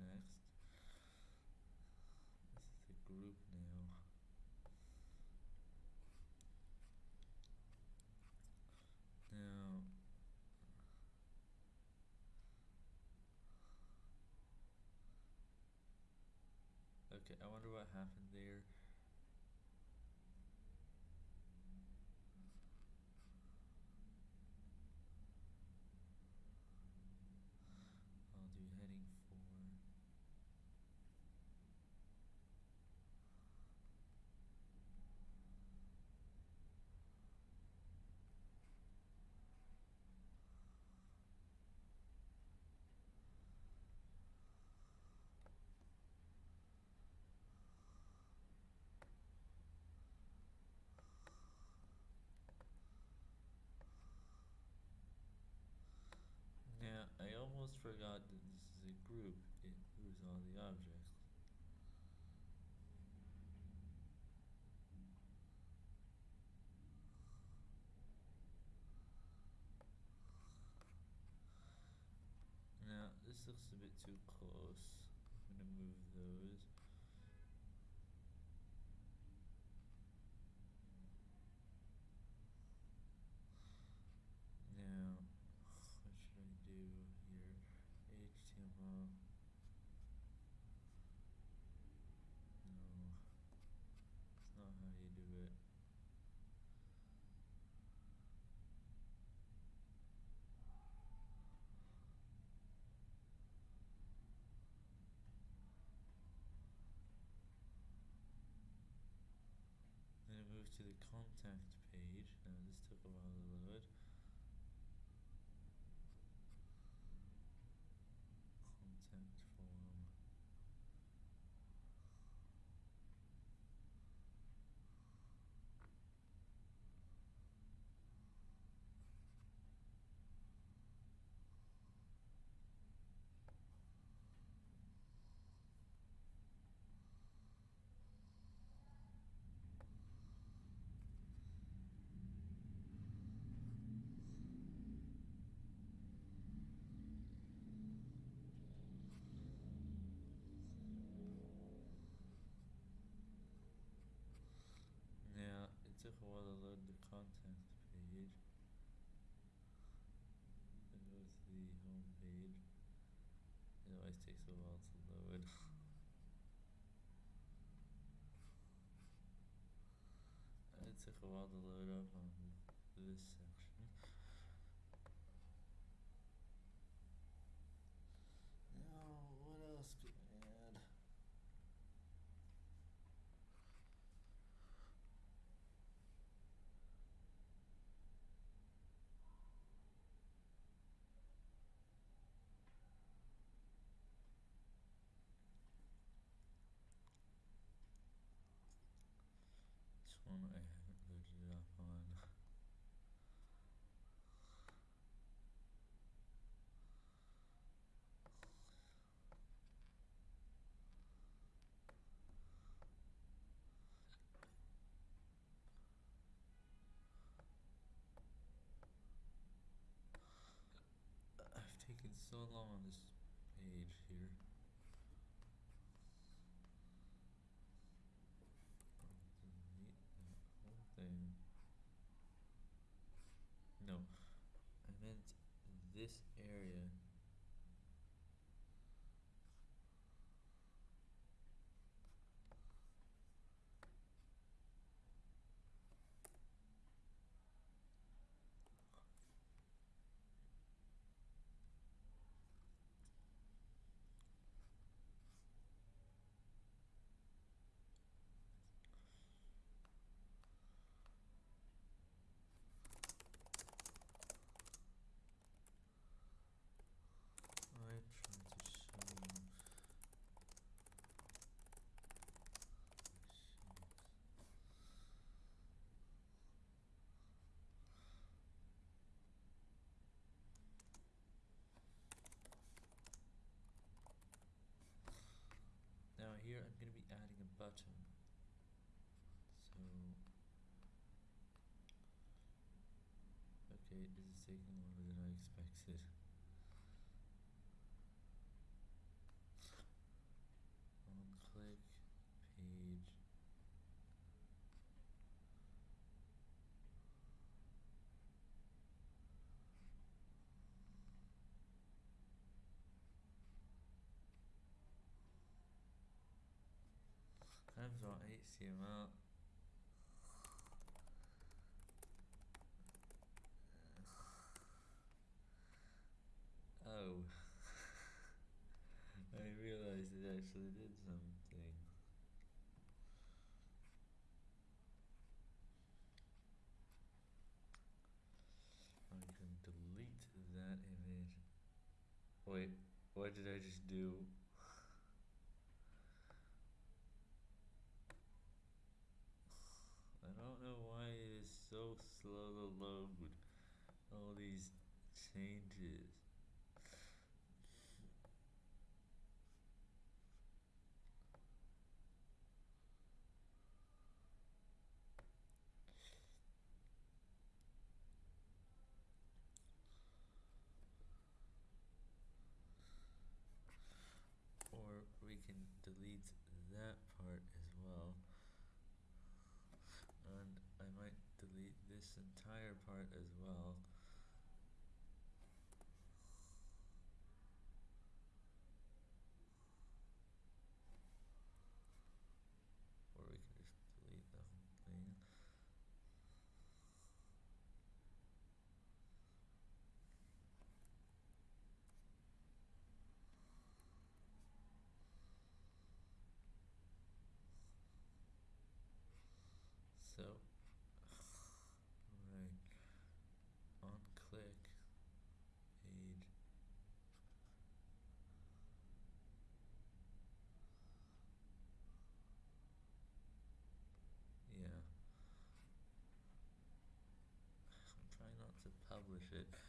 next. This is the group now. Now, okay, I wonder what happened there. I'll do heading four. Yeah, I almost forgot that this is a group. It moves all the objects. Now, this looks a bit too close. I'm gonna move those. Now, what should I do here? HTML. No, it's not how you do it. Then it moves to the contact page. This took a while to It always takes a while to load. it took a while to load so long on this page here. No, I meant this area. I tried to show you. Shit. Now here I'm going to be adding a button. So okay, this is taking longer than I expected. page. Times HTML. Oh. I realized it actually did something. I can delete that image. Wait, what did I just do? I don't know why it is so slow to load all these changes. Or we can delete that part as well. And I might delete this entire part as well. Or we can just delete the whole thing. So, right, on click, page, yeah. I'm trying not to publish it.